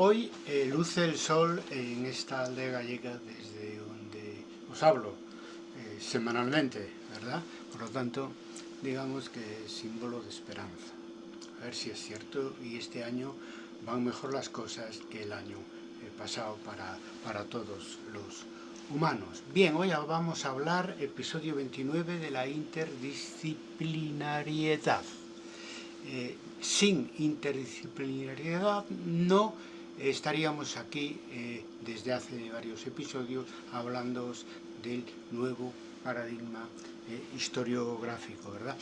Hoy eh, luce el sol en esta aldea gallega desde donde os hablo eh, semanalmente, ¿verdad? Por lo tanto, digamos que es símbolo de esperanza. A ver si es cierto y este año van mejor las cosas que el año eh, pasado para, para todos los humanos. Bien, hoy vamos a hablar, episodio 29, de la interdisciplinariedad. sin interdisciplinariedad no estaríamos aquí eh, desde hace varios episodios hablando del nuevo paradigma eh, historiográfico, ¿verdad?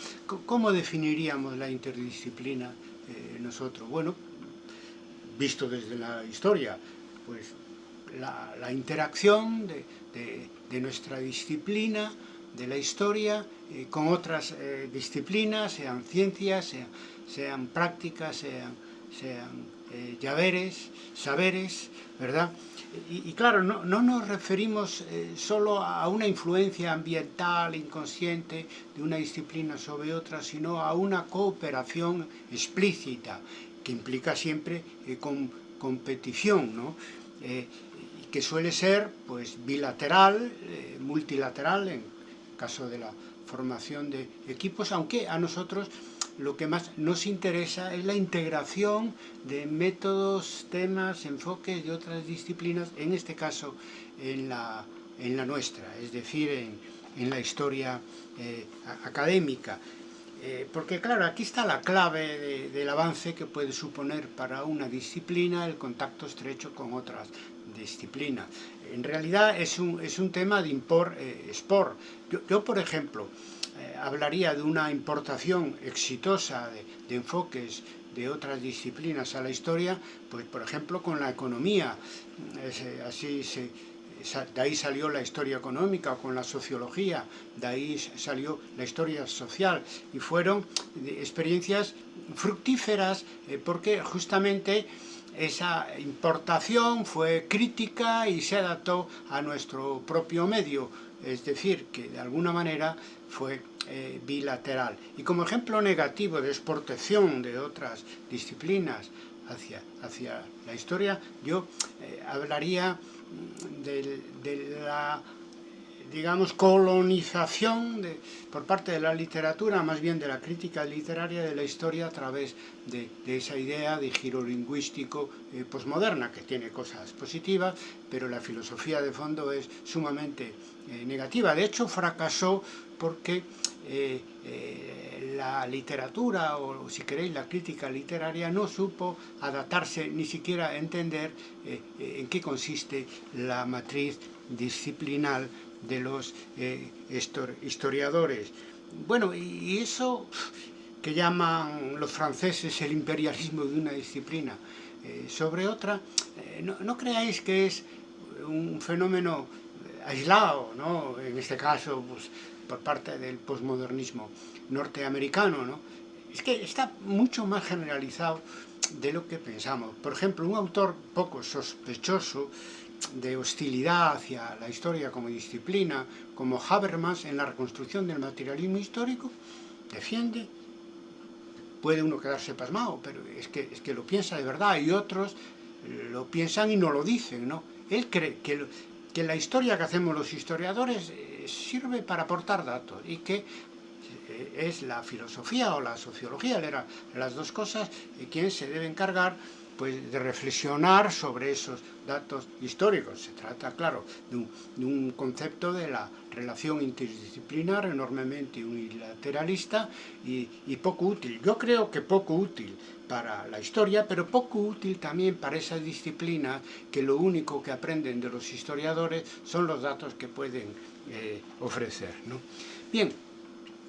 ¿Cómo definiríamos la interdisciplina eh, nosotros? Bueno, visto desde la historia, pues la, interacción de, nuestra disciplina, de la historia, con otras disciplinas, sean ciencias, sean, prácticas, sean, sean eh, llaveres, saberes, ¿verdad? Y, claro, no, nos referimos eh, solo a una influencia ambiental, inconsciente, de una disciplina sobre otra, sino a una cooperación explícita, que implica siempre eh, con, competición, ¿no? que suele ser pues, bilateral, multilateral, en caso de la formación de equipos, aunque a nosotros lo que más nos interesa es la integración de métodos, temas, enfoques de otras disciplinas, en este caso en la, en la nuestra, es decir, en, la historia eh, académica. Eh, porque claro, aquí está la clave del avance que puede suponer para una disciplina el contacto estrecho con otras disciplinas. En realidad es un, es un tema de import-export. Eh, yo, por ejemplo, eh, hablaría de una importación exitosa de, enfoques de otras disciplinas a la historia, pues por ejemplo con la economía, así se, de ahí salió la historia económica con la sociología, de ahí salió la historia social. Y fueron experiencias fructíferas eh, porque justamente esa importación fue crítica y se adaptó a nuestro propio medio, es decir, que de alguna manera fue eh, bilateral. Y como ejemplo negativo de exportación de otras disciplinas hacia, hacia la historia, yo eh, hablaría mm, de, la digamos, colonización por parte de la literatura, más bien de la crítica literaria de la historia a través de, esa idea de giro lingüístico eh, posmoderna, que tiene cosas positivas, pero la filosofía de fondo es sumamente negativa. De hecho, fracasó porque eh, eh, la literatura, o si queréis la crítica literaria, no supo adaptarse ni siquiera entender eh, en qué consiste la matriz disciplinal de los historiadores. Bueno, y eso que llaman los franceses el imperialismo de una disciplina sobre otra, no, no creáis que es un fenómeno aislado, ¿no? en este caso pues, por parte del posmodernismo norteamericano, ¿no? es que está mucho más generalizado de lo que pensamos. Por ejemplo, un autor poco sospechoso de hostilidad hacia la historia como disciplina, como Habermas en la reconstrucción del materialismo histórico, defiende, puede uno quedarse pasmado, pero es que, es que lo piensa de verdad, y otros lo piensan y no lo dicen, ¿no? Él cree que, que la historia que hacemos los historiadores sirve para aportar datos y que es la filosofía o la sociología, eran las dos cosas, y quien se debe encargar pues, de reflexionar sobre esos datos históricos. Se trata, claro, de un, concepto de la relación interdisciplinar enormemente unilateralista y, y, poco útil. Yo creo que poco útil para la historia, pero poco útil también para esas disciplinas que lo único que aprenden de los historiadores son los datos que pueden eh, ofrecer. ¿no? Bien,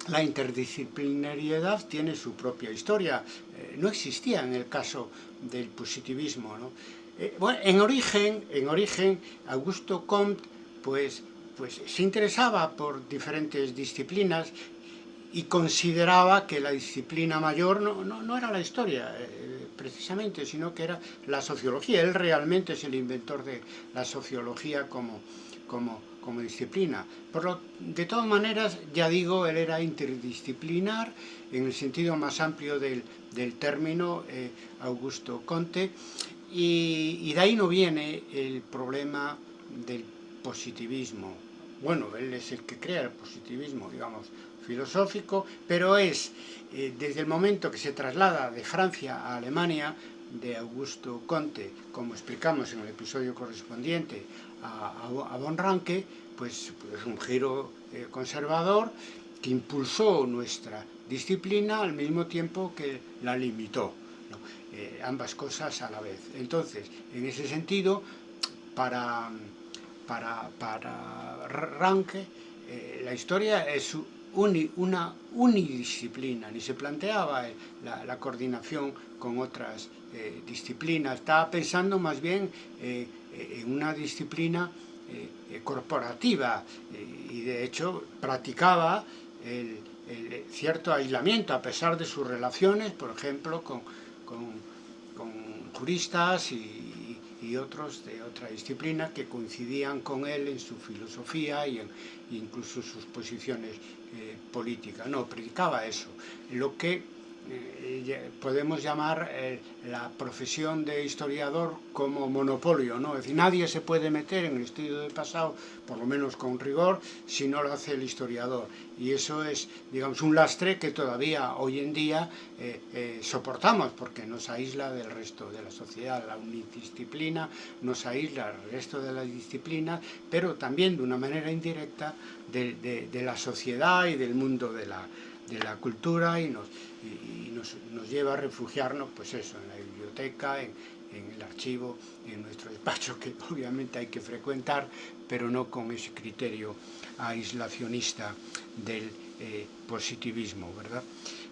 la interdisciplinariedad tiene su propia historia, eh, no existía en el caso del positivismo. ¿no? Eh, bueno, en origen, en origen, Augusto Comte pues, pues, se interesaba por diferentes disciplinas y consideraba que la disciplina mayor no, no, no era la historia, precisamente, sino que era la sociología. Él realmente es el inventor de la sociología como, como, como disciplina. Por lo, de todas maneras, ya digo, él era interdisciplinar en el sentido más amplio del, del término, eh, Augusto Conte, Y, y de ahí no viene el problema del positivismo. Bueno, él es el que crea el positivismo, digamos, filosófico, pero es eh, desde el momento que se traslada de Francia a Alemania, de Augusto Conte, como explicamos en el episodio correspondiente a, a, Ranke, pues, pues un giro eh, conservador que impulsó nuestra disciplina al mismo tiempo que la limitó. Eh, ambas cosas a la vez. Entonces, en ese sentido, para, para, para Ranke, eh, la historia es una unidisciplina, ni se planteaba la, coordinación con otras disciplinas, estaba pensando más bien en una disciplina eh, corporativa y de hecho practicaba el, cierto aislamiento a pesar de sus relaciones, por ejemplo, con, con, con juristas y, otros de otra disciplina que coincidían con él en su filosofía y en, incluso sus posiciones eh, políticas. No, predicaba eso. Lo que eh, podemos llamar eh, la profesión de historiador como monopolio, ¿no? Es decir, nadie se puede meter en el estudio del pasado, por lo menos con rigor, si no lo hace el historiador. Y eso es, digamos, un lastre que todavía hoy en día eh, eh, soportamos, porque nos aísla del resto de la sociedad. La unidisciplina nos aísla del resto de las disciplinas, pero también de una manera indirecta de, de, de la sociedad y del mundo de la, de la cultura y nos, y, nos, nos, lleva a refugiarnos, pues eso, en la biblioteca, en, en, el archivo, en nuestro despacho, que obviamente hay que frecuentar, pero no con ese criterio aislacionista del eh, positivismo, ¿verdad?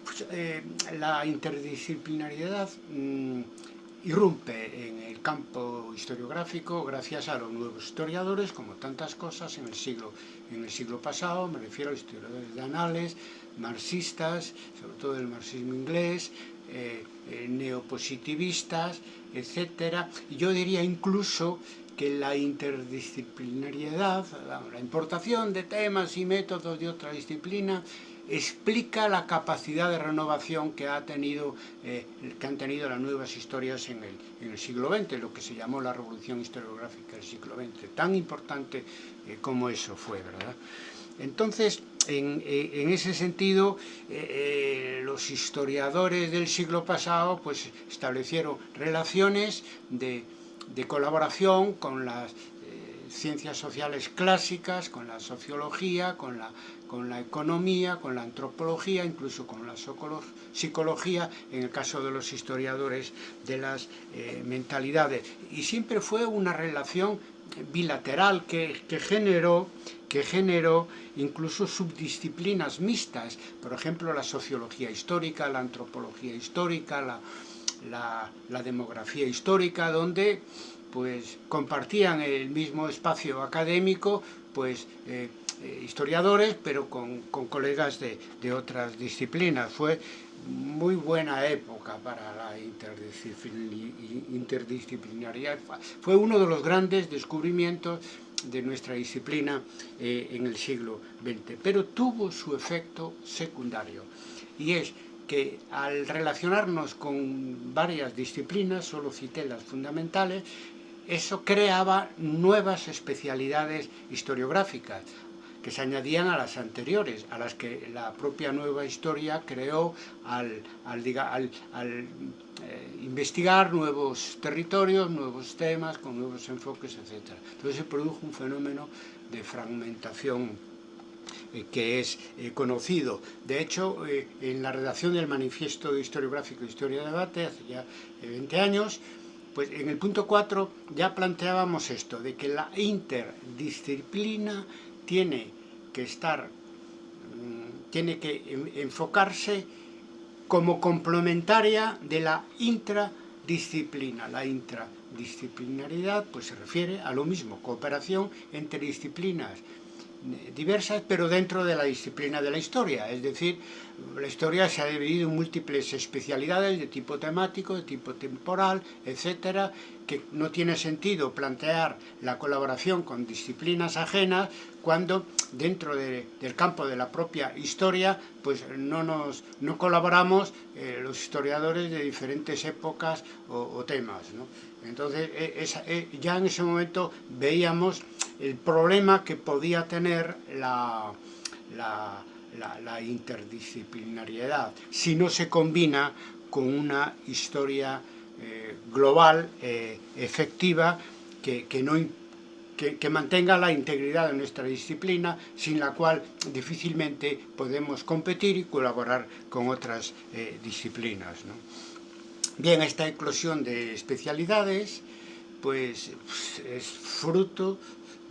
Pues, eh, la interdisciplinariedad mmm, irrumpe en el campo historiográfico gracias a los nuevos historiadores, como tantas cosas en el siglo, en el siglo pasado, me refiero a historiadores de anales, marxistas, sobre todo el marxismo inglés, eh, eh, neopositivistas, etc. Yo diría incluso que la interdisciplinariedad, la importación de temas y métodos de otra disciplina, explica la capacidad de renovación que, ha tenido, eh, que han tenido las nuevas historias en el, siglo XX, lo que se llamó la revolución historiográfica del siglo XX, tan importante eh, como eso fue, ¿verdad? Entonces, en, eh, ese sentido, los historiadores del siglo pasado pues, establecieron relaciones de, de colaboración con las ciencias sociales clásicas, con la sociología, con la, con la economía, con la antropología, incluso con la psicología, en el caso de los historiadores de las eh, mentalidades. Y siempre fue una relación bilateral que, que, generó, que generó incluso subdisciplinas mixtas, por ejemplo la sociología histórica, la antropología histórica, la, la, la demografía histórica, donde pues compartían el mismo espacio académico, pues eh, eh, historiadores, pero con, colegas de, otras disciplinas. Fue muy buena época para la interdisciplinaridad. Fue uno de los grandes descubrimientos de nuestra disciplina eh, en el siglo XX, pero tuvo su efecto secundario, y es que al relacionarnos con varias disciplinas, solo cité las fundamentales, eso creaba nuevas especialidades historiográficas que se añadían a las anteriores, a las que la propia nueva historia creó al, eh, investigar nuevos territorios, nuevos temas, con nuevos enfoques, etc. Entonces se produjo un fenómeno de fragmentación eh, que es eh, conocido. De hecho, en la redacción del Manifiesto Historiográfico de Historia de Debate, hace ya 20 eh, años, pues en el punto 4 ya planteábamos esto, de que la interdisciplina tiene que estar, mm, tiene que enfocarse como complementaria de la intradisciplina. La intradisciplinaridad pues se refiere a lo mismo, cooperación entre disciplinas diversas, pero dentro de la disciplina de la historia. Es decir, la historia se ha dividido en múltiples especialidades de tipo temático, de tipo temporal, etcétera, que no tiene sentido plantear la colaboración con disciplinas ajenas cuando dentro de, del campo de la propia historia pues no nos no colaboramos eh, los historiadores de diferentes épocas o, o temas ¿no? Entonces esa, eh, ya en ese momento veíamos el problema que podía tener la, interdisciplinariedad si no se combina con una historia eh, global, eh, efectiva, que, que mantenga la integridad de nuestra disciplina, sin la cual difícilmente podemos competir y colaborar con otras eh, disciplinas. Bien, esta eclosión de especialidades pues, es fruto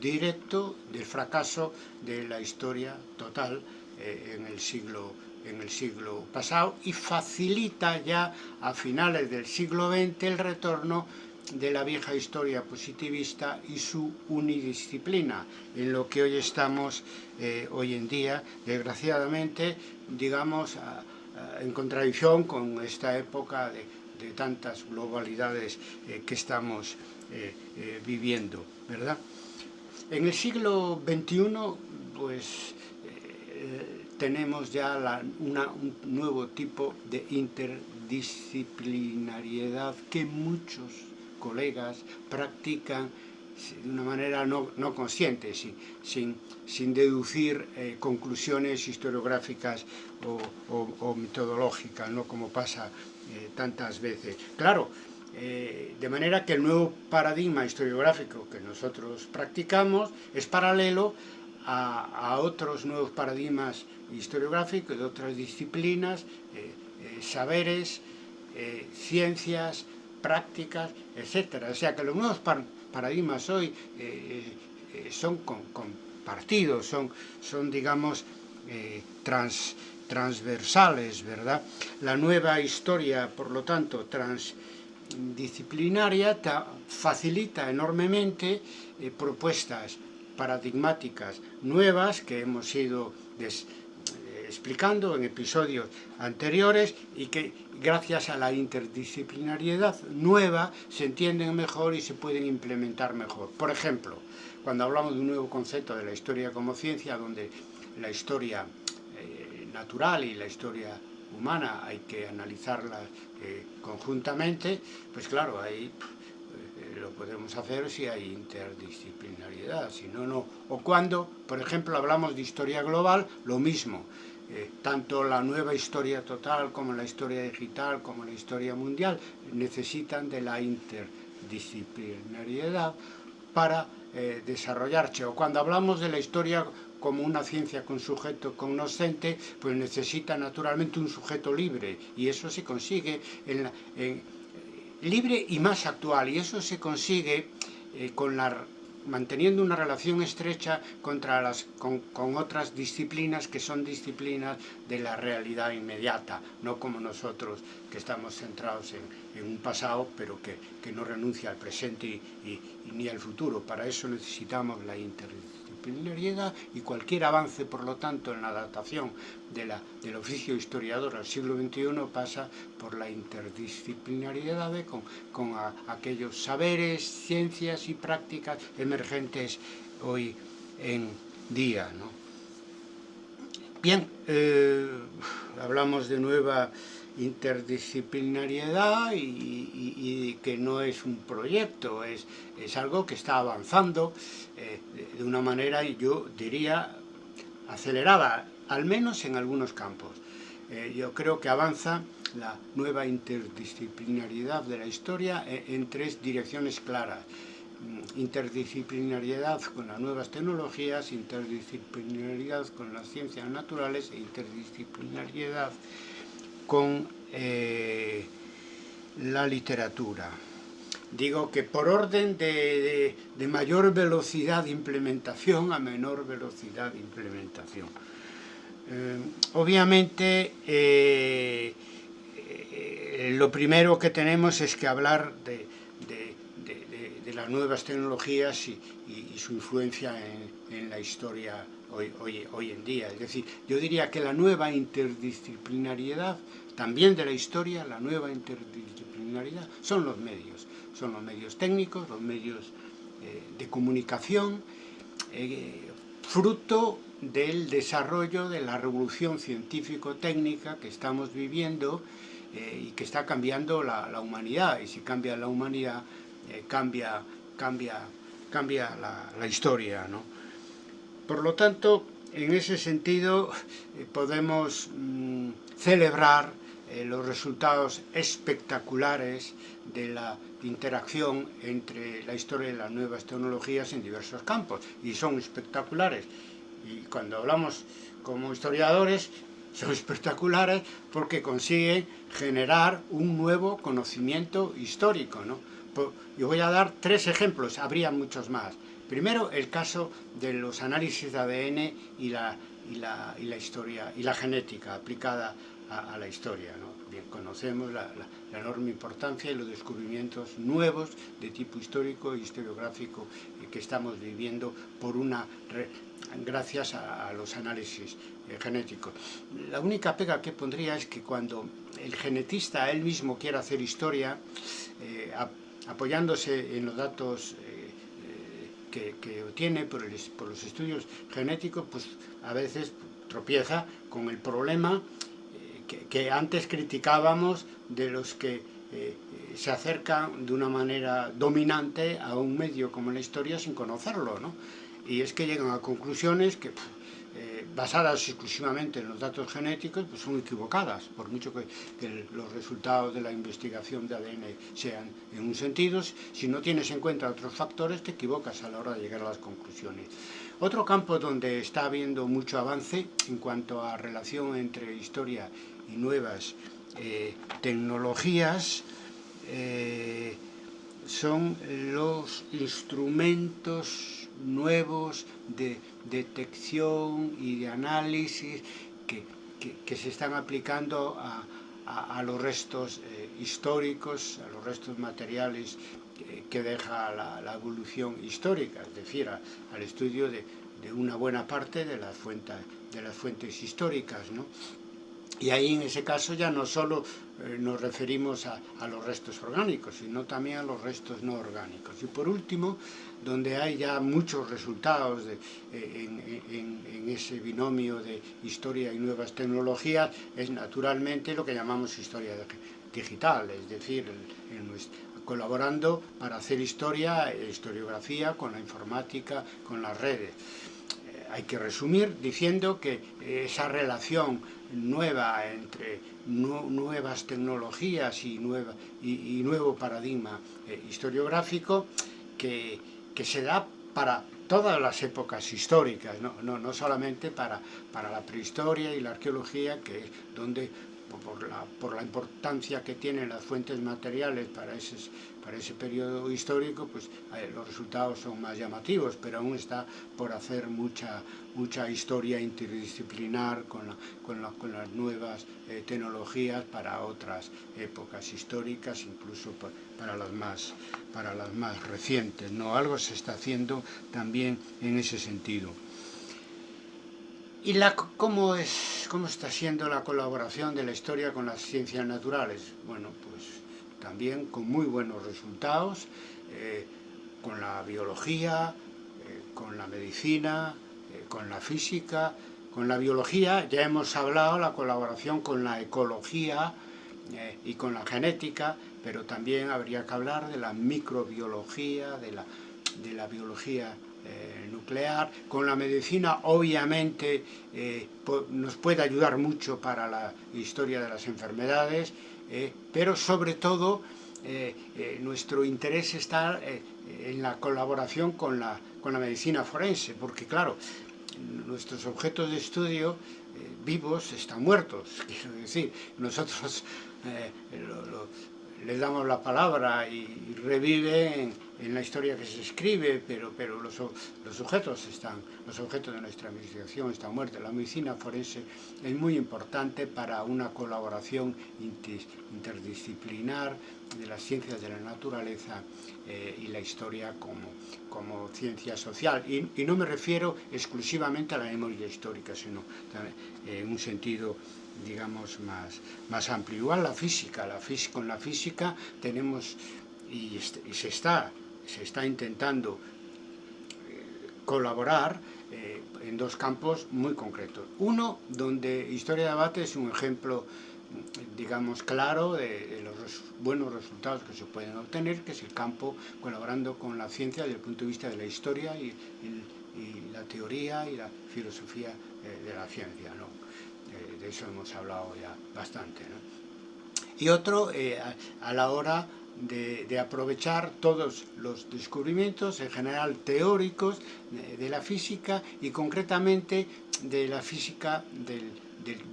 directo del fracaso de la historia total eh, en el siglo en el siglo pasado y facilita ya a finales del siglo XX el retorno de la vieja historia positivista y su unidisciplina, en lo que hoy estamos, eh, hoy en día, desgraciadamente, digamos, en contradicción con esta época de, de tantas globalidades eh, que estamos eh, eh, viviendo, ¿verdad? En el siglo XXI, pues, tenemos ya una, un nuevo tipo de interdisciplinariedad que muchos colegas practican de una manera no, consciente, sin, deducir conclusiones historiográficas o, o, o, metodológicas, ¿no? como pasa eh, tantas veces. Claro, eh, de manera que el nuevo paradigma historiográfico que nosotros practicamos es paralelo a, otros nuevos paradigmas historiográficos de otras disciplinas, eh, saberes, ciencias, prácticas, etc. O sea que los nuevos par paradigmas hoy son compartidos, son, son digamos, trans, transversales, ¿verdad? La nueva historia, por lo tanto, transdisciplinaria facilita enormemente eh, propuestas paradigmáticas nuevas que hemos ido des, explicando en episodios anteriores y que gracias a la interdisciplinariedad nueva se entienden mejor y se pueden implementar mejor. Por ejemplo, cuando hablamos de un nuevo concepto de la historia como ciencia, donde la historia eh, natural y la historia humana hay que analizarlas eh, conjuntamente, pues claro, ahí eh, lo podemos hacer si hay interdisciplinariedad, si no, no. O cuando, por ejemplo, hablamos de historia global, lo mismo eh, tanto la nueva historia total como la historia digital como la historia mundial necesitan de la interdisciplinariedad para eh, desarrollarse. O cuando hablamos de la historia como una ciencia con sujeto cognoscente, pues necesita naturalmente un sujeto libre y eso se consigue en la, libre y más actual y eso se consigue eh, con la manteniendo una relación estrecha contra las, con, otras disciplinas que son disciplinas de la realidad inmediata, no como nosotros que estamos centrados en, un pasado, pero que, que, no renuncia al presente ni al futuro. Para eso necesitamos la interdisciplinaridad interdisciplinariedad y cualquier avance, por lo tanto, en la adaptación de la, del oficio historiador al siglo XXI pasa por la interdisciplinariedad con, con aquellos saberes, ciencias y prácticas emergentes hoy en día. ¿no? Bien, eh, hablamos de nueva interdisciplinariedad y, que no es un proyecto, es, es algo que está avanzando eh, de una manera, yo diría, acelerada, al menos en algunos campos. Eh, yo creo que avanza la nueva interdisciplinariedad de la historia en, en tres direcciones claras mm, interdisciplinariedad con las nuevas tecnologías, interdisciplinariedad con las ciencias naturales e interdisciplinariedad con eh, la literatura. Digo que por orden de, de, mayor velocidad de implementación a menor velocidad de implementación. Eh, obviamente, eh, lo primero que tenemos es que hablar de, de las nuevas tecnologías y, y, y su influencia en, en la historia hoy, en día. Es decir, yo diría que la nueva interdisciplinariedad, también de la historia, la nueva interdisciplinariedad, son los medios. son los medios técnicos, los medios eh, de comunicación, eh, fruto del desarrollo de la revolución científico-técnica que estamos viviendo y que está cambiando la, humanidad, y si cambia la humanidad, cambia, cambia, cambia la, historia. Por lo tanto, en ese sentido podemos mm, celebrar eh, los resultados espectaculares de la interacción entre la historia y las nuevas tecnologías en diversos campos, y son espectaculares. Y cuando hablamos como historiadores, son espectaculares porque consiguen generar un nuevo conocimiento histórico. ¿no? Yo voy a dar tres ejemplos, habría muchos más. Primero, el caso de los análisis de ADN y la, y la, y la historia y la genética aplicada a, la historia. Bien, conocemos la, enorme importancia y los descubrimientos nuevos de tipo histórico e historiográfico que estamos viviendo por una gracias a, los análisis eh, genéticos. La única pega que pondría es que cuando el genetista él mismo quiere hacer historia, eh, apoyándose en los datos eh, que, que, obtiene por, por los estudios genéticos, pues a veces tropieza con el problema que, antes criticábamos de los que eh, se acercan de una manera dominante a un medio como la historia sin conocerlo, ¿no? Y es que llegan a conclusiones que, eh, basadas exclusivamente en los datos genéticos, pues son equivocadas, por mucho que, los resultados de la investigación de ADN sean en un sentido, si no tienes en cuenta otros factores, te equivocas a la hora de llegar a las conclusiones. Otro campo donde está habiendo mucho avance en cuanto a relación entre historia y nuevas eh, tecnologías eh, son los instrumentos nuevos de detección y de análisis que, se están aplicando a, los restos eh, históricos, a los restos materiales que deja la, evolución histórica, es decir, al estudio de, una buena parte de las fuentes, de las fuentes históricas. ¿no? Y ahí en ese caso ya no solo eh, nos referimos a, los restos orgánicos, sino también a los restos no orgánicos. Y por último, donde hay ya muchos resultados eh, en, ese binomio de historia y nuevas tecnologías, es naturalmente lo que llamamos historia digital, es decir, colaborando para hacer historia historiografía con la informática, con las redes hay que resumir diciendo que esa relación nueva entre nuevas tecnologías y, y, nuevo paradigma eh, historiográfico que, que, se da para todas las épocas históricas, no, no, no solamente para, para la prehistoria y la arqueología, que es donde por la, por la importancia que tienen las fuentes materiales para ese, para ese periodo histórico, pues eh, los resultados son más llamativos, pero aún está por hacer mucha, mucha historia interdisciplinar con, con, con las nuevas eh, tecnologías para otras épocas históricas, incluso para, las más, para las más recientes. ¿no? Algo se está haciendo también en ese sentido. ¿Y la, cómo, es, cómo está siendo la colaboración de la historia con las ciencias naturales? Bueno, pues también con muy buenos resultados, eh, con la biología, eh, con la medicina, eh, con la física, con la biología, ya hemos hablado la colaboración con la ecología y con la genética, pero también habría que hablar de la microbiología, de la, de la biología eh, nuclear. Con la medicina obviamente eh, nos puede ayudar mucho para la historia de las enfermedades, eh, pero sobre todo nuestro interés está en la colaboración con la, con la medicina forense, porque claro, nuestros objetos de estudio vivos están muertos, quiero decir, nosotros les damos la palabra y reviven en la historia que se escribe, pero, pero los, los, objetos están, los objetos de nuestra investigación están muertos. La medicina forense es muy importante para una colaboración interdisciplinar de las ciencias de la naturaleza eh, y la historia como, como ciencia social. Y, y, no me refiero exclusivamente a la memoria histórica, sino en un sentido digamos más, más amplio. Igual la física, la física, con la física tenemos y se, está, se está intentando eh, colaborar eh, en dos campos muy concretos. Uno, donde Historia de Debate es un ejemplo digamos, claro de, los buenos resultados que se pueden obtener, que es el campo colaborando con la ciencia desde el punto de vista de la historia y, la teoría y la filosofía eh, de la ciencia. ¿no? De eso hemos hablado ya bastante. Y otro, a, la hora de, aprovechar todos los descubrimientos, en general teóricos, de la física y concretamente de la física del,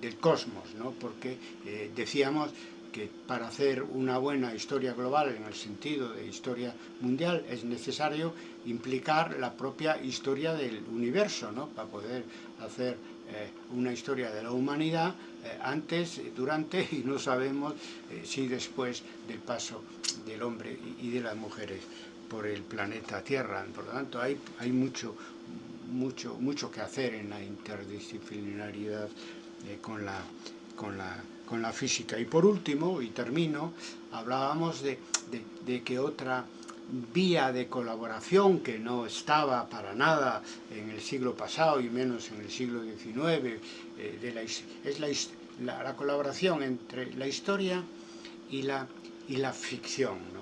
del, cosmos, ¿no? porque eh, decíamos que para hacer una buena historia global en el sentido de historia mundial es necesario implicar la propia historia del universo, ¿no? para poder hacer eh, una historia de la humanidad eh, antes, durante y no sabemos si después del paso del hombre y de las mujeres por el planeta Tierra. Por lo tanto, hay, hay mucho, mucho, mucho que hacer en la interdisciplinaridad eh, con, la, con, la, con, la, física. Y por último, y termino, hablábamos de, de, que otra vía de colaboración que no estaba para nada en el siglo pasado y menos en el siglo XIX, eh, es la, la, colaboración entre la historia y la, y la ficción. ¿no?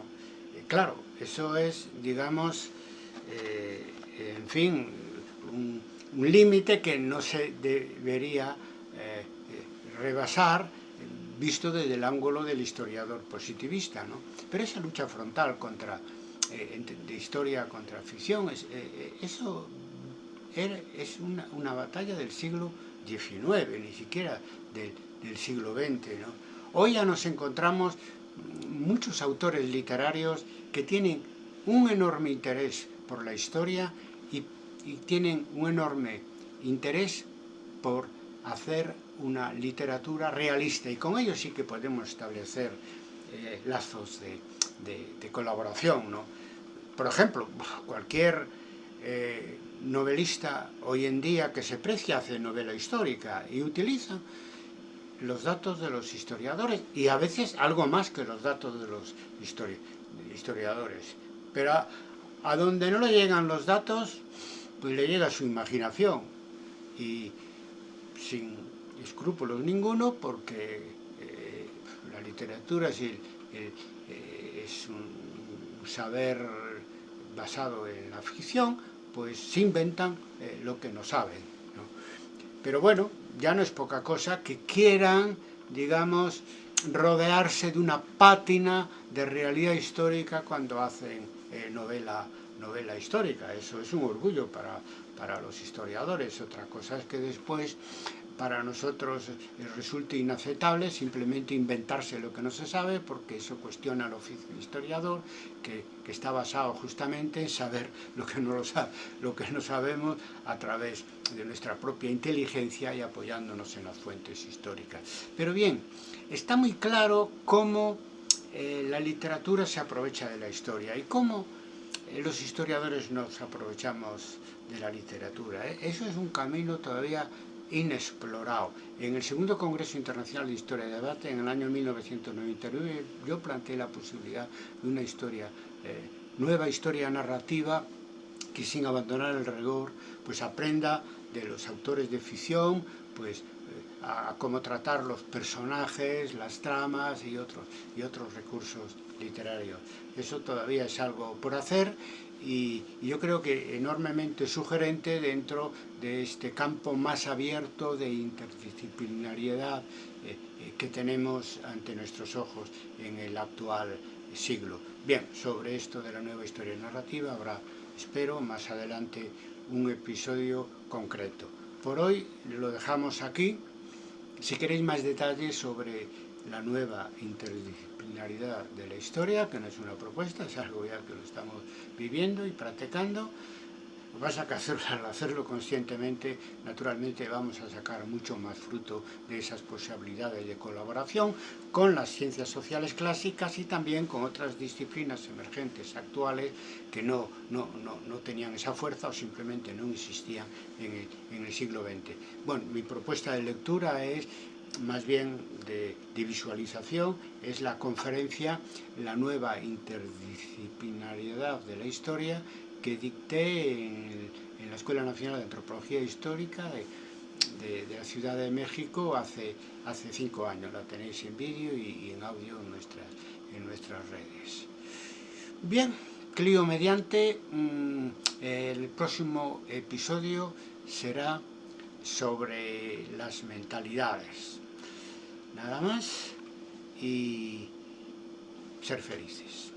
Eh, claro, eso es, digamos, en fin, un, límite que no se debería eh, rebasar visto desde el ángulo del historiador positivista. ¿no? Pero esa lucha frontal contra, eh, de historia contra ficción, es, eh, eso es una, batalla del siglo XIX, ni siquiera del, siglo XX. Hoy ya nos encontramos muchos autores literarios que tienen un enorme interés por la historia y tienen un enorme interés por hacer una literatura realista y con ello sí que podemos establecer eh, lazos de, colaboración. ¿no? Por ejemplo, cualquier eh, novelista hoy en día que se precia hace novela histórica y utiliza los datos de los historiadores y a veces algo más que los datos de los historiadores. Pero a, a donde no le llegan los datos, pues le llega su imaginación y sin escrúpulos ninguno porque eh, la literatura es, eh, un saber basado en la ficción, pues se inventan eh, lo que no saben. Pero bueno, ya no es poca cosa que quieran, digamos, rodearse de una pátina de realidad histórica cuando hacen novela, novela histórica. Eso es un orgullo para, para los historiadores. Otra cosa es que después para nosotros resulta inaceptable simplemente inventarse lo que no se sabe porque eso cuestiona al oficio historiador que, que, está basado justamente en saber lo que, no lo, sabe, lo que no sabemos a través de nuestra propia inteligencia y apoyándonos en las fuentes históricas. Pero bien, está muy claro cómo eh, la literatura se aprovecha de la historia y cómo eh, los historiadores nos aprovechamos de la literatura. ¿eh? Eso es un camino todavía inexplorado. En el segundo Congreso Internacional de Historia y Debate, en el año 1999, yo planteé la posibilidad de una historia, eh, nueva historia narrativa, que sin abandonar el rigor, pues aprenda de los autores de ficción, pues eh, a, cómo tratar los personajes, las tramas y otros, y otros recursos literarios. Eso todavía es algo por hacer y, yo creo que enormemente sugerente dentro de este campo más abierto de interdisciplinariedad eh, eh, que tenemos ante nuestros ojos en el actual siglo. Bien, sobre esto de la nueva historia narrativa habrá, espero, más adelante un episodio concreto. Por hoy lo dejamos aquí. Si queréis más detalles sobre la nueva interdisciplinaridad de la historia, que no es una propuesta, es algo ya que lo estamos viviendo y practicando. Vas que al hacerlo conscientemente, naturalmente vamos a sacar mucho más fruto de esas posibilidades de colaboración con las ciencias sociales clásicas y también con otras disciplinas emergentes actuales que no, no, no, tenían esa fuerza o simplemente no existían en el, en el siglo XX. Bueno, mi propuesta de lectura es más bien de, visualización, es la conferencia La nueva interdisciplinariedad de la historia que dicté en, la Escuela Nacional de Antropología Histórica de, la Ciudad de México hace, hace cinco años. La tenéis en vídeo y, en audio en nuestras, en nuestras redes. Bien, Clio mediante, mm, el próximo episodio será sobre las mentalidades. Nada más y ser felices.